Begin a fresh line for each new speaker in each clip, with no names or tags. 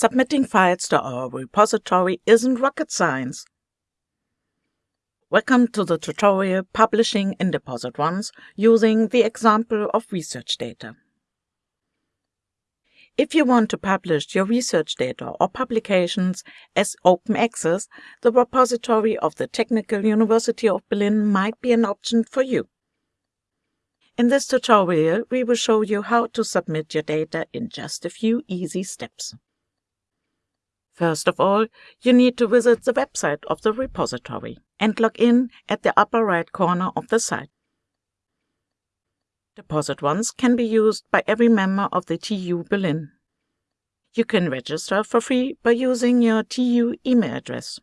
Submitting files to our repository isn't rocket science. Welcome to the tutorial Publishing in DepositOnce using the example of research data. If you want to publish your research data or publications as open access, the repository of the Technical University of Berlin might be an option for you. In this tutorial, we will show you how to submit your data in just a few easy steps. First of all, you need to visit the website of the repository and log in at the upper right corner of the site. Deposit DepositOnce can be used by every member of the TU Berlin. You can register for free by using your TU email address.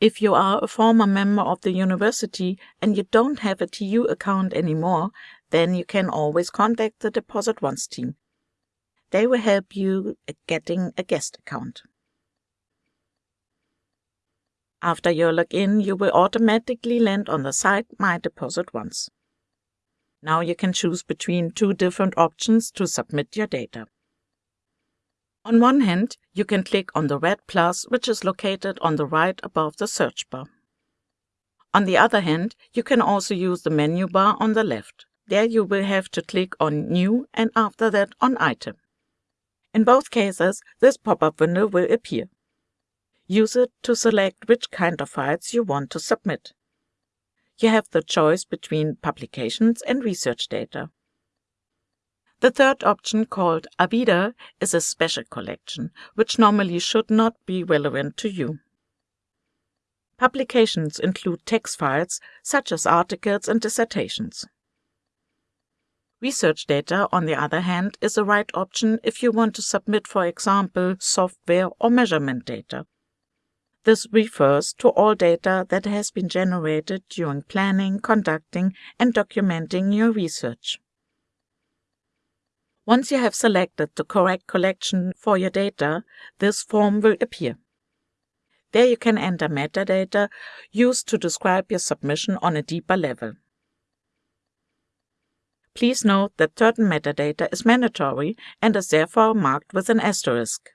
If you are a former member of the university and you don't have a TU account anymore, then you can always contact the Deposit DepositOnce team. They will help you getting a guest account. After your login, you will automatically land on the site My DepositOnce. Now you can choose between two different options to submit your data. On one hand, you can click on the red plus which is located on the right above the search bar. On the other hand, you can also use the menu bar on the left. There you will have to click on New and after that on Item. In both cases, this pop-up window will appear. Use it to select which kind of files you want to submit. You have the choice between publications and research data. The third option, called Avida, is a special collection, which normally should not be relevant to you. Publications include text files, such as articles and dissertations. Research data, on the other hand, is the right option if you want to submit, for example, software or measurement data. This refers to all data that has been generated during planning, conducting, and documenting your research. Once you have selected the correct collection for your data, this form will appear. There you can enter metadata used to describe your submission on a deeper level. Please note that certain metadata is mandatory and is therefore marked with an asterisk.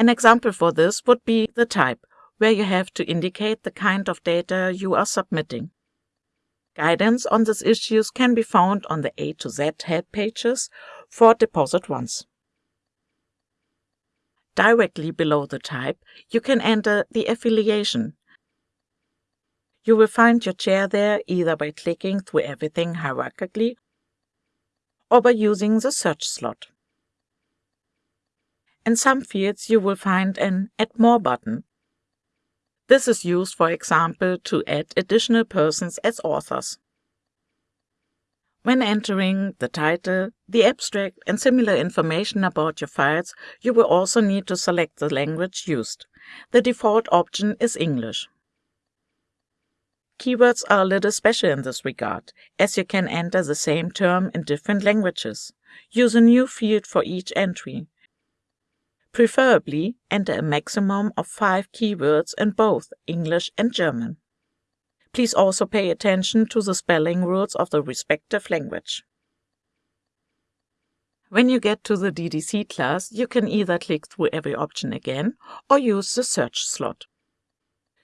An example for this would be the type, where you have to indicate the kind of data you are submitting. Guidance on these issues can be found on the A to Z help pages for DepositOnce. Directly below the type, you can enter the affiliation. You will find your chair there either by clicking through everything hierarchically or by using the search slot. In some fields you will find an Add More button. This is used, for example, to add additional persons as authors. When entering the title, the abstract, and similar information about your files, you will also need to select the language used. The default option is English. Keywords are a little special in this regard, as you can enter the same term in different languages. Use a new field for each entry. Preferably, enter a maximum of five keywords in both English and German. Please also pay attention to the spelling rules of the respective language. When you get to the DDC class, you can either click through every option again or use the search slot.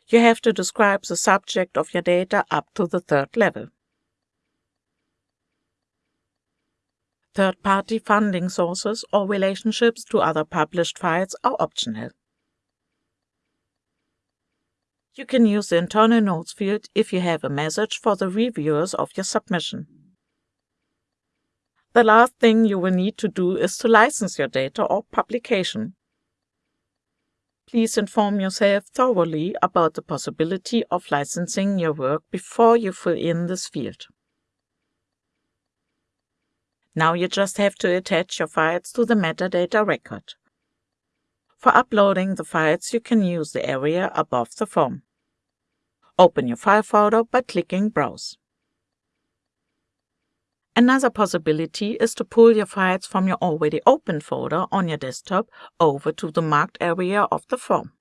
You have to describe the subject of your data up to the third level. Third-party funding sources or relationships to other published files are optional. You can use the internal notes field if you have a message for the reviewers of your submission. The last thing you will need to do is to license your data or publication. Please inform yourself thoroughly about the possibility of licensing your work before you fill in this field. Now you just have to attach your files to the metadata record. For uploading the files, you can use the area above the form. Open your file folder by clicking Browse. Another possibility is to pull your files from your already open folder on your desktop over to the marked area of the form.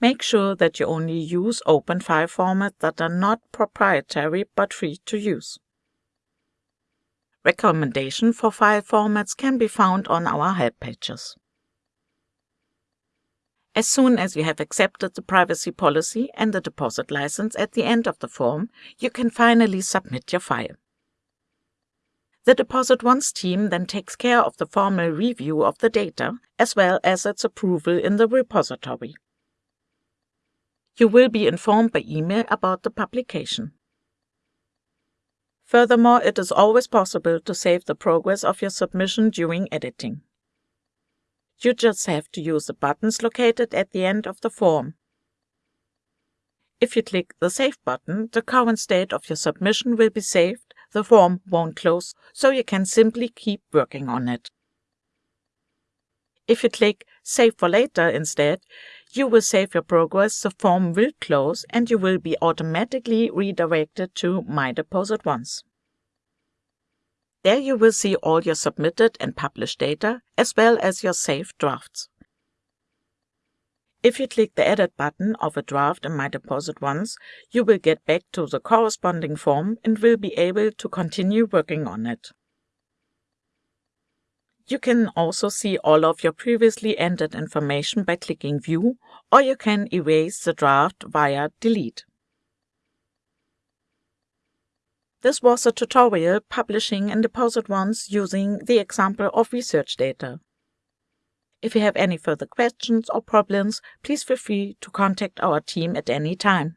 Make sure that you only use open file formats that are not proprietary but free to use. Recommendation for file formats can be found on our help pages. As soon as you have accepted the privacy policy and the deposit license at the end of the form, you can finally submit your file. The DepositOnce team then takes care of the formal review of the data, as well as its approval in the repository. You will be informed by email about the publication. Furthermore, it is always possible to save the progress of your submission during editing. You just have to use the buttons located at the end of the form. If you click the Save button, the current state of your submission will be saved, the form won't close, so you can simply keep working on it. If you click Save for later instead, you will save your progress, the form will close, and you will be automatically redirected to My DepositOnce. There you will see all your submitted and published data, as well as your saved drafts. If you click the Edit button of a draft in My DepositOnce, you will get back to the corresponding form and will be able to continue working on it. You can also see all of your previously entered information by clicking View, or you can erase the draft via Delete. This was a tutorial publishing and DepositOnce using the example of research data. If you have any further questions or problems, please feel free to contact our team at any time.